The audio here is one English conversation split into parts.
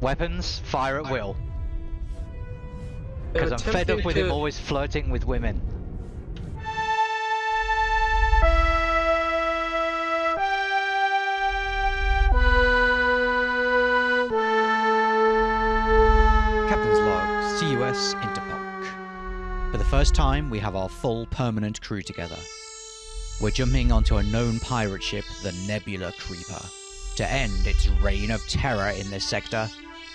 Weapons, fire at will. Because I'm fed up attempting with him always flirting with women. Captain's log, CUS Interpolk. For the first time, we have our full permanent crew together. We're jumping onto a known pirate ship, the Nebula Creeper, to end its reign of terror in this sector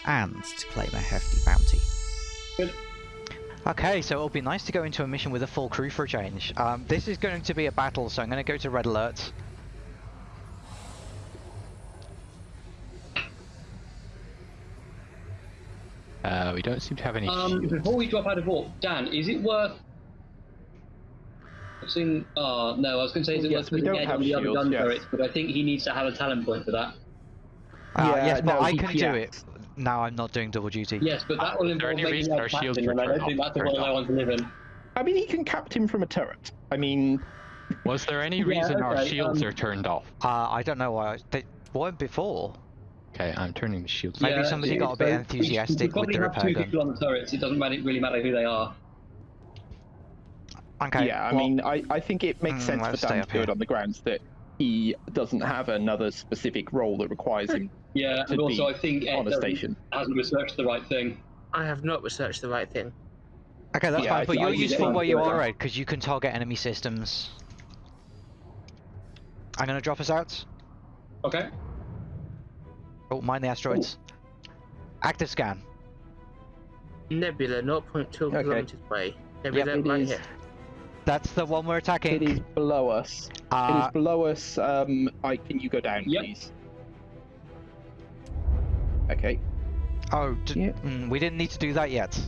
and to claim a hefty bounty. Okay, so it'll be nice to go into a mission with a full crew for a change. Um, this is going to be a battle, so I'm going to go to red alert. Uh, we don't seem to have any Um, before we drop out of warp, Dan, is it worth? I've seen. Oh no, I was going to say is it Yes, worth we putting don't Ed have on the other gun yes. turrets, but I think he needs to have a talent point for that. Uh, Yeah, yes, but no, I he- can do it. Now I'm not doing double duty. Yes, but that will is there involve any making reason our shields captain, and I don't think that's the turned world I off? want to live in. I mean, he can cap him from a turret. I mean, Was there any Yeah, reason our shields um, are turned off? Uh, I don't know why. They weren't before. Okay, I'm turning the shields. Maybe Yeah, somebody got a so bit we- enthusiastic we with probably the have repair two gun. people on the turrets. It doesn't matter, really matter who they are. Okay. yeah, I well, mean, I, I think it makes Mm, sense for stay Dan up to do it here. on the grounds that he doesn't have another specific role that requires him Yeah, To and also be I think Ed on a doesn't- station. hasn't researched the right thing. I have not researched the right thing. Okay, that's Yeah, I fine, but think- you're I useful where you are, right? because you can target enemy systems. I'm gonna drop us out. Okay. Oh, mind the asteroids. Active scan. Nebula, 0.2 Okay. kilometers away. Nebula, it right is. here. That's the one we're attacking. It is below us. it Uh, is below us. Um, I can you go down, Yep. please? Okay. oh, d- Yeah. mm, we didn't need to do that yet.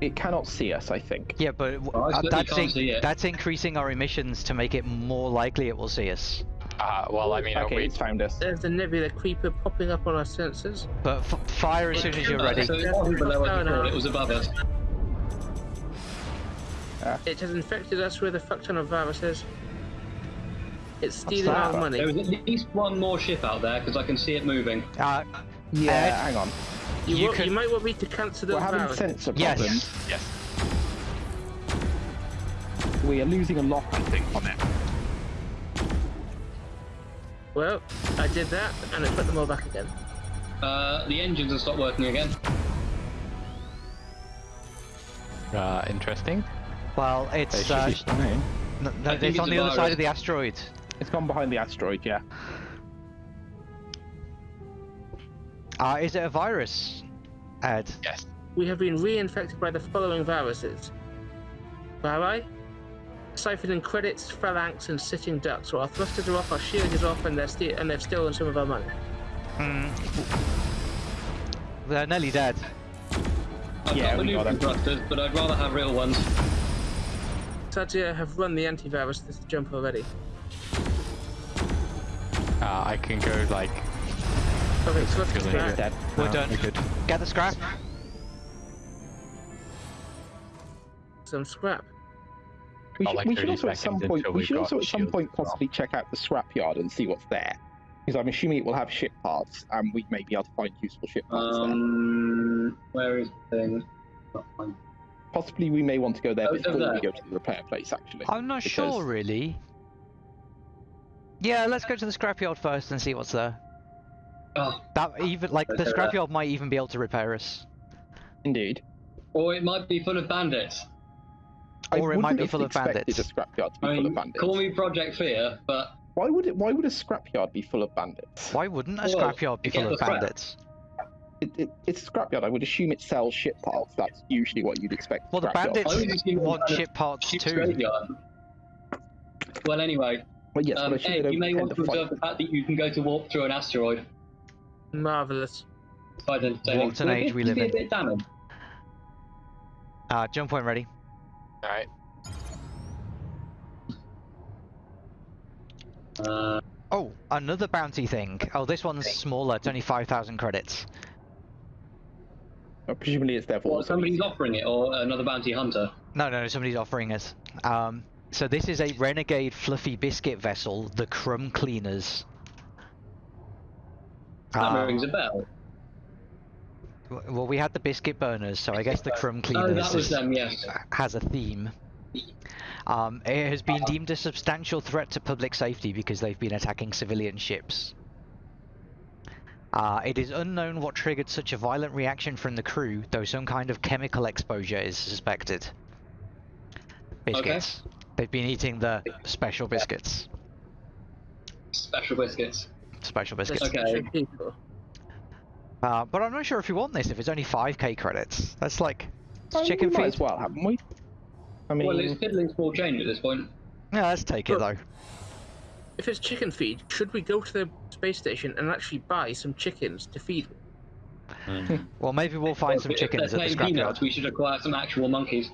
It cannot see us. I think. Yeah, but w- Oh, uh, that's in- that's increasing our emissions to make it more likely it will see us. Uh, well, I mean, Okay, we... it's found us. There's the Nebula Creeper popping up on our sensors. But f- fire as soon as you're ready. So it wasn't below us No, no. it was above us. It has infected us with a fuck ton of viruses. It's stealing our money. There is at least one more ship out there because I can see it moving. Uh, Yeah. Ed? Hang on. You, you wa- can- you might want me to cancel those We're having viruses. sensor Yes. problems. Yes. We are losing a lot, I think, on it. Well, I did that and I put them all back again. Uh, the engines have stopped working again. Uh, interesting. Well, it's should uh, be no, no, I think it's on the other side of the asteroid. It's gone behind the asteroid. Yeah. Uh, is it a virus, Ed? Yes. We have been reinfected by the following viruses. Vari, siphoning credits, phalanx, and sitting ducks. So our thrusters are off, our shield is off, and they're ste- and they've stolen some of our money. Hmm. They're nearly dead. I've Yeah, got we got maneuvering thrusters, but I'd rather have real ones. Satya have run the antivirus this jump already. Uh, I can go like. Okay, thrusters Feeling back. Dead. We're uh, done. we could- Get the scrap. Some scrap. We should, like we should also at some point we should also at some point as well. possibly check out the scrapyard and see what's there. Because I'm assuming it will have ship parts, and we may be able to find useful ship parts there. Um, where is the thing? Not fine. Possibly we may want to go there Oh, it's over before we go to the repair place. Actually, I'm not because- sure, really. Yeah, let's go to the scrapyard first and see what's there. Oh, That even like the Okay, that- scrapyard uh, might even be able to repair us. Indeed. or it might be full of bandits. I Or it might be full of bandits. a scrapyard to be I full of bandits. call me Project Fear, but Why would it? Why would a scrapyard be full of bandits? Why wouldn't a Well, scrapyard be full of bandits? scrap. Bandits? It, it, it's a scrapyard. I would assume it sells ship parts. That's usually what you'd expect. Well, the bandits I was just thinking want ship parts ship's too. graveyard. Well, anyway, Well, yes, um, but I assume they Ed, don't you may want to to fight. observe the fact that you can go to warp through an asteroid. Marvelous. It's quite entertaining. What an Will age this we be live a in. bit damning? Uh, jump point ready. All right. Uh, Oh, another bounty thing. Oh, this one's smaller. It's only 5,000 credits. Well, presumably it's there for. well, somebody's offering it, or another bounty hunter. No, no, somebody's offering us. Um, so this is a renegade fluffy biscuit vessel, the Crumb Cleaners. That Um, rings a bell. well, we had the biscuit burners, so I guess the crumb Oh, cleaners that was is- them. Yes. has a theme. Um, it has been deemed a substantial threat to public safety because they've been attacking civilian ships. Uh, it is unknown what triggered such a violent reaction from the crew, though some kind of chemical exposure is suspected. Biscuits. They've been eating the special biscuits. Special biscuits. Special biscuits. Okay. Uh, but I'm not sure if you want this if it's only 5k credits. That's like. It's chicken we might feed. as well, haven't we? I mean, Well, it's fiddling small change at this point. Yeah, let's take it though. If it's chicken feed, should we go to the space station and actually buy some chickens to feed? them? Well, maybe we'll find some chickens at the playing peanuts, scrapyard. we should acquire some actual monkeys.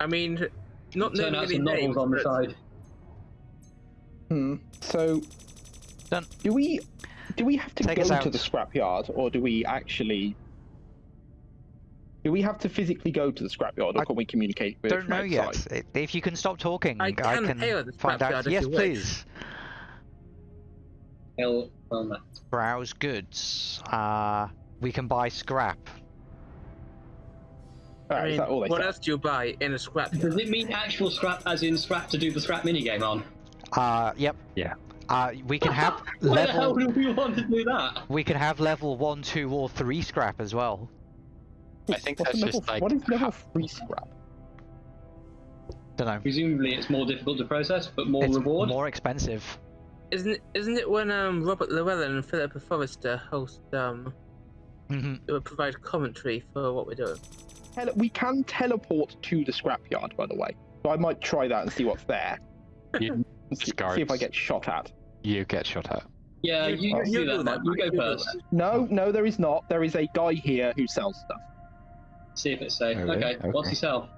I mean, not Turn knowing out any some novels names, on the but side. hmm. So, Done. do we do we have to Take go us to out. the scrapyard, or do we actually? Do we have to physically go to the scrapyard, or I can we communicate with Don't know yet. outside? I- If you can stop talking, I can hail the find out. scrapyard if Yes, you please. Hell on. Browse goods. Uh, we can buy scrap. Alright, I mean, all what said? else do you buy in a scrap? Does it mean actual scrap, as in scrap to do the scrap minigame on? Uh, yep. Yeah. Uh, we can have Why the hell do we want to do that? We can have level one, two, or three scrap as well. I think What's that's level, just like what is level ha- three scrap? Don't know. Presumably, it's more difficult to process, but more it's reward. more expensive. Isn't it, isn't it when um Robert Llewellyn and Philippa Forrester host um hmm they would provide commentary for what we're doing? Tele- we can teleport to the scrapyard, by the way. So I might try that and see what's there. You- see, see if I get shot at. you get shot at. Yeah, You- you, you you do do that, that, You go first. No, no, there is not. There is a guy here who sells stuff. See if it's safe. Oh, really? okay. What's Okay. he sell?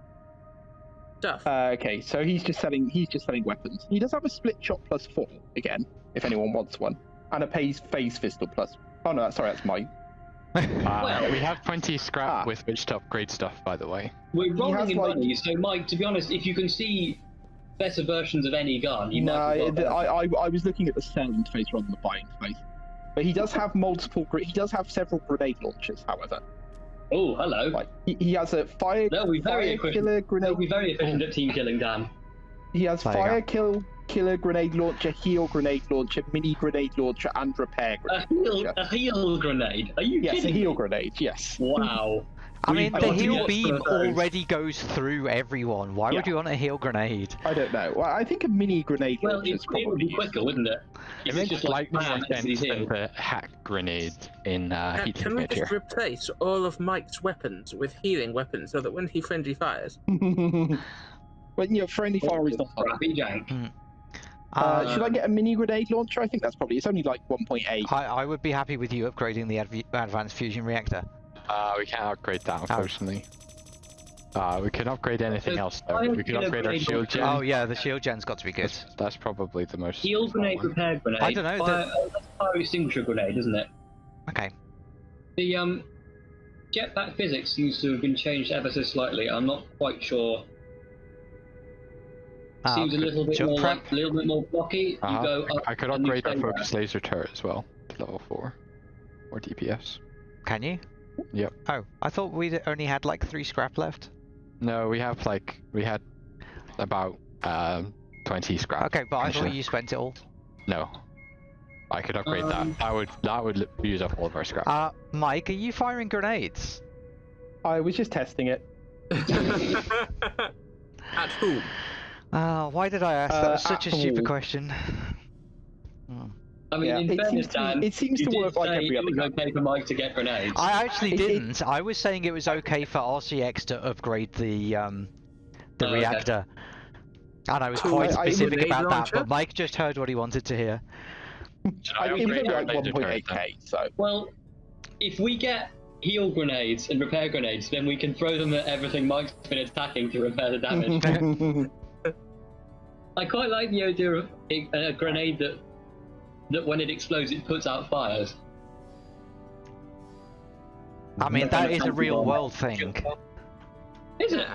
Stuff. Uh, okay, so he's just selling. He's just selling weapons. He does have a split shot plus four again, if anyone wants one, and a pays phase pistol plus. Oh no, sorry, that's mine. Uh, Well- we have plenty scrap Ah. with which to upgrade stuff, by the way. We're rolling in like- money, so Mike, to be honest, if you can see better versions of any gun, you no, might. as well I, I, I was looking at the selling interface rather than the buy interface. But he does have multiple. He does have several grenade launchers, however. Oh, hello. Like he, he has a fire They'll be very fire efficient. killer They'll grenade. be very efficient at team killing, Dan. He has There fire kill killer grenade launcher, heal grenade launcher, mini grenade launcher, and repair A grenade heal, launcher. a heal grenade. Are you Yes, a heal me? grenade. Yes. Wow. I mean, the got heal beam some of those. already goes through everyone. Why would you want a heal grenade? I don't know. Well, I think a mini grenade Well, launcher it, is it would probably be quicker, wouldn't it? It If makes it's just like slightly more bam, it's sense than the hack grenade in uh, Can, can we Signature. just replace all of Mike's weapons with healing weapons so that when he friendly fires, when you know, friendly fire is not. Crappy jank. Uh, Uh, should I get a mini grenade launcher? I think that's probably. It's only like 1.8. I, I would be happy with you upgrading the adv- advanced fusion reactor. Uh, we can't upgrade that, Oh. unfortunately. Uh, we can upgrade anything So, else, though. We can upgrade our shield gen. Oh yeah, the shield gen's got to be good. That's, that's probably the most. Heal grenade, one. repair grenade. I don't know, Fire, the- oh, that's fire extinguisher grenade, isn't it? Okay. The um, jetpack physics seems to have been changed ever so slightly. I'm not quite sure. Uh, Seems a little bit more like, a little bit more blocky. Uh-huh. You go up I could upgrade our focus laser turret as well to level 4. Or DPS. Can you? Yep. Oh, I thought we only had like three scrap left. No, we have like, we had about um, 20 scrap. Okay, but I thought you spent it all. No. I could upgrade Um, that. That would that would use up all of our scrap. Uh, Mike, are you firing grenades? I was just testing it. at whom? Uh, why did I ask? that Uh, was such a at stupid all. question. I mean, Yeah, in it fairness, seems to- Dan, it seems you to did work like say every it other was gun. okay for Mike to get grenades. I actually It- it- didn't. I was saying it was okay for RCX to upgrade the um, the Oh, okay. reactor, and I was quite a- a specific grenade about that. launcher? But Mike just heard what he wanted to hear. Should I, it was upgrade only our like laser turret, then? 1.8k, so Well, if we get heal grenades and repair grenades, then we can throw them at everything Mike's been attacking to repair the damage. I quite like the idea of a, a grenade that that when it explodes it puts out fires. I mean, Like that an is a real world thing. Isn't it?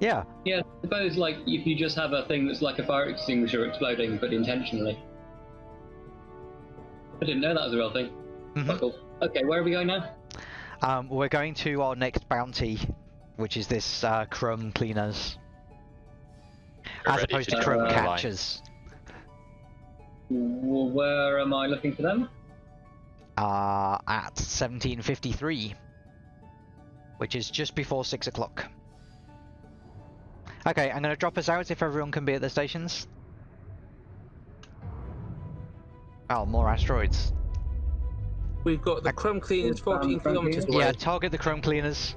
Yeah. Yeah, I suppose like if you just have a thing that's like a fire extinguisher exploding but intentionally. I didn't know that was a real thing. Mhm. Cool. Okay, where are we going now? Um, we're going to our next bounty, which is this uh, crumb cleaners, We're as opposed to to crumb uh, line. catchers. W- Where am I looking for them? Uh, at 1753, which is just before six o'clock. Okay, I'm gonna drop us out if everyone can be at the stations. Oh, more asteroids. We've got the crumb cleaners 14 Um, kilometers away. Yeah, target the crumb cleaners.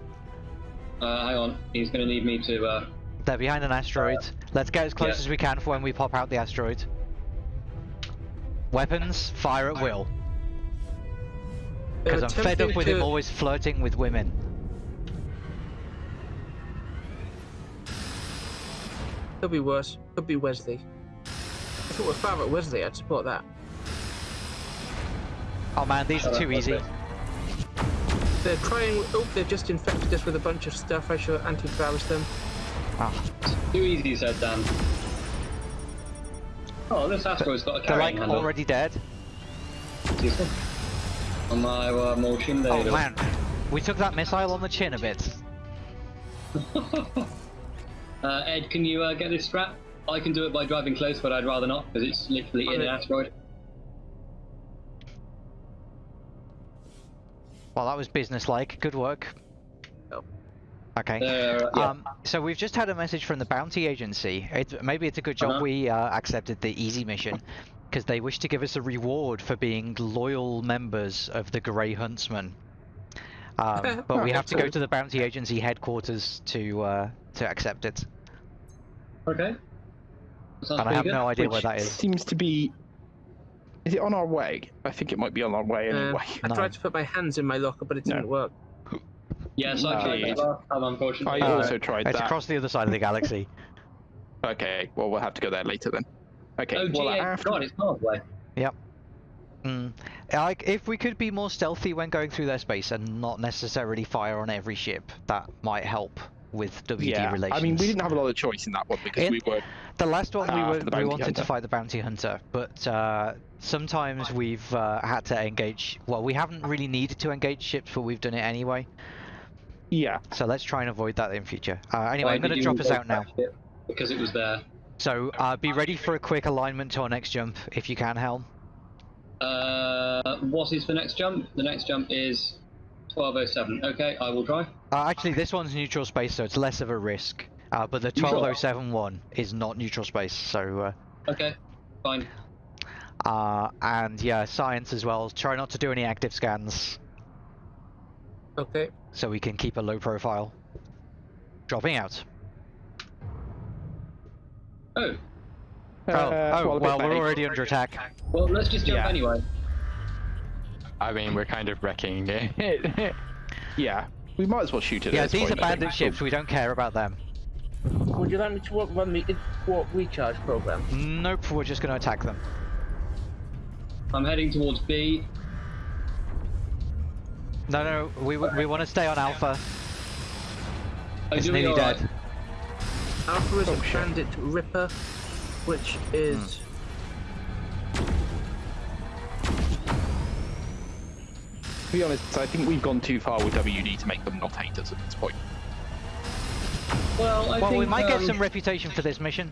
Uh, hang on. He's going to need me to. Uh, They're behind an asteroid. Let's get as close yeah. as we can for when we pop out the asteroid. Weapons, fire at will. Because I'm fed up attempting with him always flirting with women. Could be worse. Could be Wesley. If it were Father Wesley, I'd support that. Oh man, these are too easy. They're trying. Oh, they've just infected us with a bunch of stuff. I should antivirus them. Ah, too easy, said Dan. Oh, this asteroid's got a they're like handle. already dead. On my uh, motion Oh man, we took that missile on the chin a bit. uh, Ed, can you uh, get this strap? I can do it by driving close, but I'd rather not because it's literally in an asteroid. Well, that was businesslike. Good work. Oh. Okay. Uh, yeah. Um, so we've just had a message from the bounty agency. It, maybe it's a good job Uh-huh. we uh, accepted the easy mission, because they wish to give us a reward for being loyal members of the Grey Huntsman. Um, but we have to go to the bounty agency headquarters to uh, to accept it, okay. Sounds and I have good. no idea where that is. Seems to be. Is it on our way? I think it might be on our way Uh, anyway. I No. tried to put my hands in my locker, but it didn't No. work. Yes, I tried Indeed. that last time, I unfortunately. Uh, also tried It's that. It's across the other side of the galaxy. Okay, well we'll have to go there later then. Okay, Oh, well G8. after God, it's miles away. Mm. Like, if we could be more stealthy when going through their space and not necessarily fire on every ship, that might help with WD yeah, relations. I mean we didn't have a lot of choice in that one because In- we were The last one we Ah, were the we bounty wanted to fight the bounty hunter, but uh, sometimes we've uh, had to engage. Well, we haven't really needed to engage ships, but we've done it anyway. Yeah. So let's try and avoid that in future. Uh, anyway, Why I'm going to drop us out now. back it? Because it was there. So uh, be ready for a quick alignment to our next jump, if you can, Helm. Uh, what is the next jump? The next jump is 1207. Okay, I will try. Uh, actually, this one's neutral space, so it's less of a risk. Uh, but the 1207 one is not neutral space, so. Uh, Okay, fine. Uh, and yeah, science as well. Try not to do any active scans Okay. So we can keep a low profile. Dropping out. Oh, Oh, Uh, oh a well, we're already under attack. well, let's just jump Yeah. anyway. I mean, we're kind of wrecking it. Yeah, we might as well shoot it. Yeah, these are point, I bandit ships. We don't care about them. Would you like me to run the warp recharge program? Nope, we're just going to attack them. I'm heading towards B. No, no, we we want to stay on Alpha. It's nearly alright? dead. Alpha is Oh, a shit. bandit Ripper, which is. To be honest, I think we've gone too far with WD to make them not hate us at this point. Well, I Well, think, we might get um, some reputation for this mission.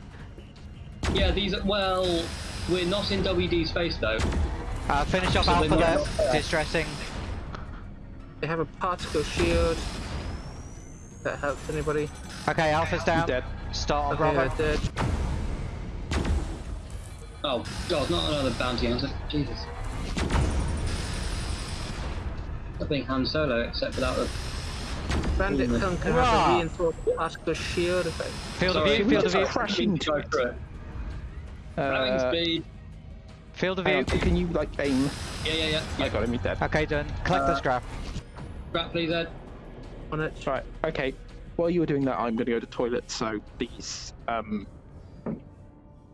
Yeah, these. Are, well, we're not in WD space though. Uh, finish off So Alpha they there. Distressing. They have a particle shield. That helps anybody. Okay, Alpha's down. Dead. Start on Okay, Bravo. dead. Oh God, not another bounty hunter. Jesus. I think Han Solo, except without the. Bandit Mm. Hunter has Hurrah! a reinforced particle shield effect. Field of view, field of view, crash into it. it. Ramming Uh, speed. field of view. can you like aim? Yeah, yeah, yeah. I got him. He's dead. Okay, done. Collect the Uh, scrap. Grab, please, Ed. On it. Right. Okay. While you were doing that, I'm going to go to toilet. So please, um,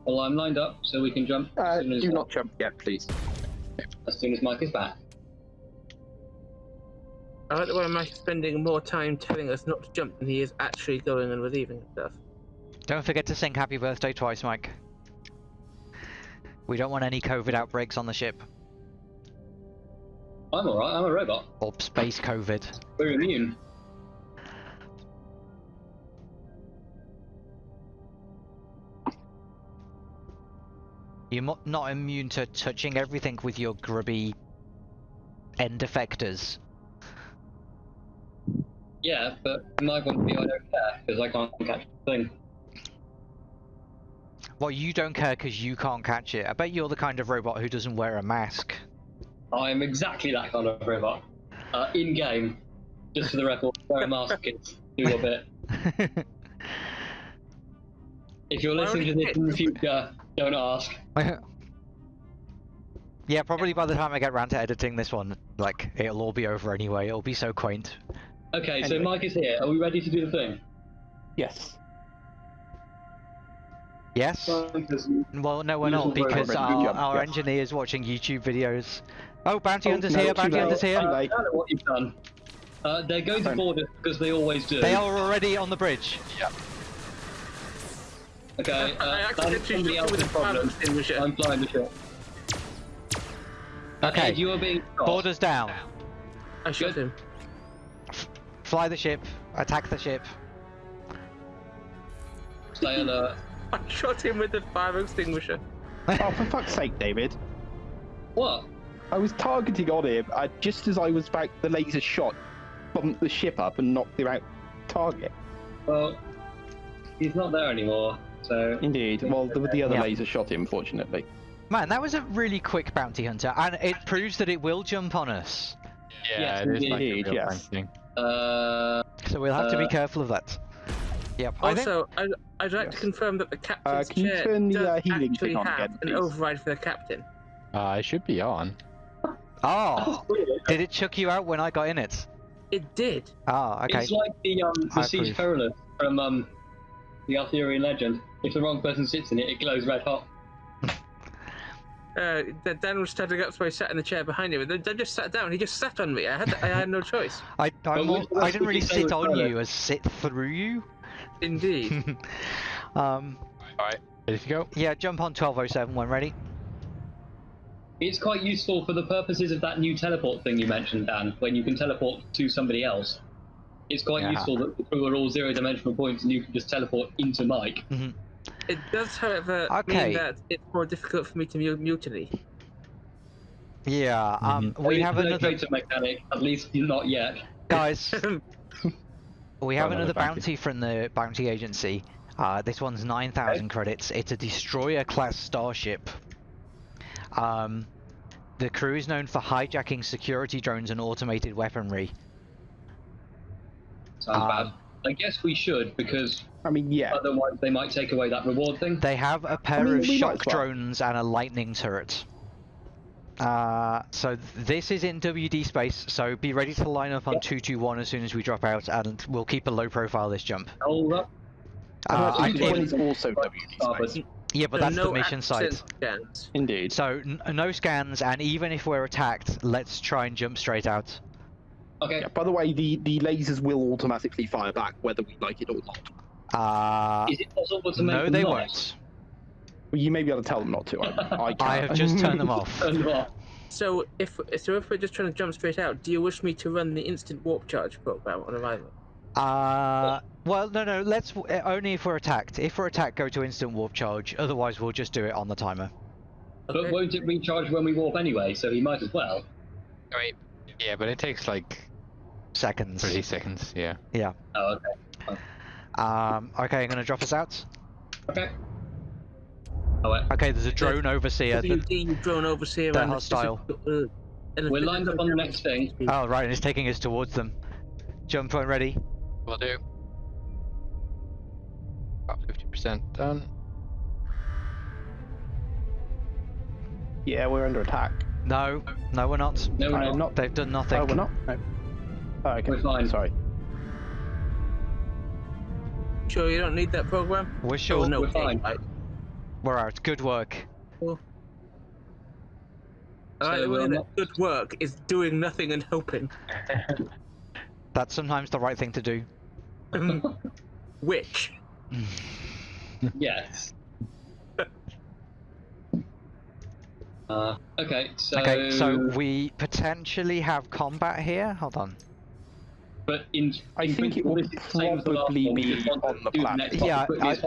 Well, I'm lined up, so we can jump uh, as, soon as, do not jump yet, please. as soon as Mike is back. I like the way Mike's spending more time telling us not to jump than he is actually going and relieving himself. Don't forget to sing happy birthday twice, Mike. We don't want any COVID outbreaks on the ship. I'm alright, I'm a robot. Or space COVID. We're immune. You're not immune to touching everything with your grubby end effectors. Yeah, but from my point of view, I don't care because I can't catch the thing. Well, you don't care because you can't catch it. I bet you're the kind of robot who doesn't wear a mask. I am exactly that kind of robot. Uh, in game, just for the record, wear a mask, kids. Do your bit. If you're listening to this in the future, don't ask. yeah, probably by the time I get round to editing this one, like, it'll all be over anyway. It'll be so quaint. Okay, so Mike is here. Are we ready to do the thing? Yes. Yes? Well, no, we're not because our, jump, our yes. engineer's watching YouTube videos. Oh, bounty Oh, hunters no, here, bounty hunters I here. Too don't know what you've done. Uh, they're going to Fine. board us because they always do. They are already on the bridge. Yeah. Okay, I uh, that is accidentally somebody shot you with else's a fire problem. extinguisher. I'm flying the ship. Uh, Okay. Ed, you are being shot. Borders down. I shot Good. him. Fly the ship. Attack the ship. Stay alert. I shot him with the fire extinguisher. Oh, for fuck's sake, David. What? I was targeting on him, and just as I was about the laser shot, bumped the ship up and knocked him out target. Well, he's not there anymore, so... Indeed. Well, the, the other Yeah. laser shot him, fortunately. Man, that was a really quick bounty hunter, and it proves that it will jump on us. Yeah, Yes, it is like a indeed, real yes. thing. Uh, So we'll have to be Uh, careful of that. Yep. I think Also, I, I'd like to confirm that the captain's can you chair turn the, does uh, healing actually thing on have again, an override for the captain. Uh, it should be on. Oh, did it chuck you out when I got in it? It did. Oh, okay. It's like the um the I Siege approve. Perilous from um the Arthurian legend. If the wrong person sits in it, it glows red hot. Uh, that Dan was standing up, so I sat in the chair behind him. And then Dan just sat down. He just sat on me. I had I had no choice. I I, But I didn't really sit on better? you as sit through you. Indeed. um, Alright, ready to go? yeah, jump on 1207 when ready. It's quite useful for the purposes of that new teleport thing you mentioned, Dan, when you can teleport to somebody else. It's quite Yeah. useful that the crew are all zero-dimensional points and you can just teleport into Mike. it does, however, Okay. mean that it's more difficult for me to mu- mutiny. Yeah. Um, So we it's have no another data mechanic, at least not yet. guys. We have Another another bounty. bounty from the bounty agency. Uh, this one's 9,000 credits. It's a destroyer class starship. Um, the crew is known for hijacking security drones and automated weaponry. Sounds Um, bad. I guess we should, because I mean, yeah. otherwise they might take away that reward thing. They have a pair mean, of shock well. drones and a lightning turret. Uh, so this is in WD space, so be ready to line up on 221 as soon as we drop out, and we'll keep a low profile this jump. Hold up. Uh, I- each one is also WD space. Yeah, but So that's no the mission site. scans. Indeed. So n- no scans, and even if we're attacked, let's try and jump straight out. Okay. Yeah, by the way, the, the lasers will automatically fire back whether we like it or not. Uh, Is it possible to make no, them they not? won't. Well, you may be able to tell them not to. I, I, can't. I have just turned them off. Turn them off. So if so, if we're just trying to jump straight out, do you wish me to run the instant warp charge program on arrival? Uh, well, no, no. Let's uh, only if we're attacked. If we're attacked, go to instant warp charge. Otherwise, we'll just do it on the timer. But won't it recharge when we warp anyway? So he might as well. Wait. Yeah, but it takes like Seconds. 30 seconds, yeah. Yeah. Oh, okay. Um, okay, I'm gonna drop us out. Okay. Oh, wait. Okay, there's a drone overseer. that- drone overseer. they're hostile. physical- uh, We're lined up on the next thing. Oh, right, and it's taking us towards them. Jump point ready. Will do. About 50% done. yeah, we're under attack. No, no, we're not. No, we're not. not. They've done nothing. Oh, we're not. No. Oh, okay. We're fine. Sorry. Sure, you don't need that program. We're Oh, sure. no, we're fine. Right. We're out. Good work. All right, So, the way um, that good work is doing nothing and hoping. That's sometimes the right thing to do. Which Yes. Uh, okay, so. Okay, so we potentially have combat here. Hold on. But in, I in think it principle, will this is the same as the last probably be on the do planet. Yeah, I-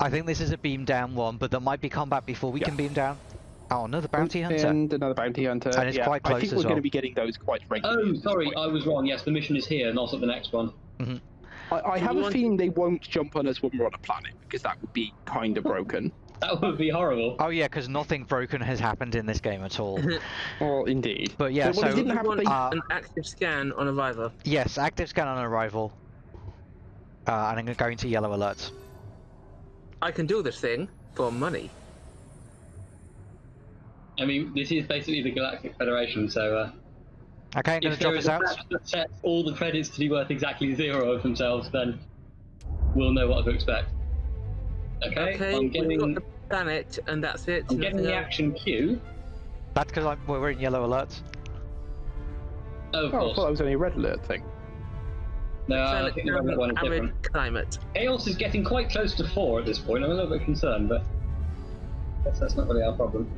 I think this is a beam down one, but there might be combat before we Yeah. can beam down. Oh, another bounty hunter. And another bounty hunter. And it's yeah, quite I think we're going to be getting those quite regularly. Oh, sorry. I was wrong. Yes, the mission is here, not at the next one. I, I have a want- feeling they won't jump on us when we're on a planet because that would be kind of broken. That would be horrible. Oh yeah, because nothing broken has happened in this game at all. well, indeed. But yeah, well, they so didn't have want they- uh, an active scan on arrival. yes, active scan on arrival. Uh, and I'm gonna go into yellow alerts. I can do this thing for money. I mean, this is basically the Galactic Federation, so uh, Okay, I'm gonna if there drop is us a out. patch that sets all the credits to be worth exactly zero of themselves, then we'll know what to expect. Okay, Okay, I'm we've getting, got the planet, and that's it. I'm getting the else. action queue. That's because we're in yellow alerts. Oh, of Oh, I thought it was only a red alert thing. no, I think the red one is arid different. climate. Chaos is getting quite close to four at this point. I'm a little bit concerned, but I guess that's not really our problem.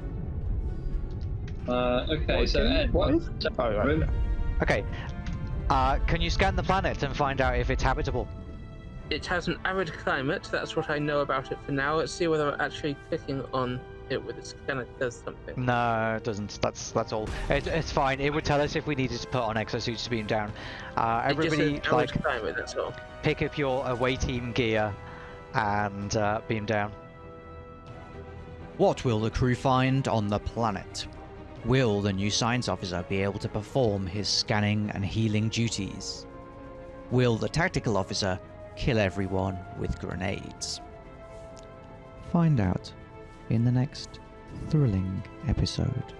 Uh, okay, What so is? Ed, What what- is? Oh, right. Okay. Uh, can you scan the planet and find out if it's habitable? It has an arid climate. That's what I know about it for now. Let's see whether actually clicking on it with a scanner does something. No, it doesn't. That's that's all. It, it's fine. It would tell us if we needed to put on exosuits to beam down. Uh, It just everybody, like, climate. That's all. pick up your away team gear and uh, beam down. What will the crew find on the planet? Will the new science officer be able to perform his scanning and healing duties? Will the tactical officer kill everyone with grenades? Find out in the next thrilling episode.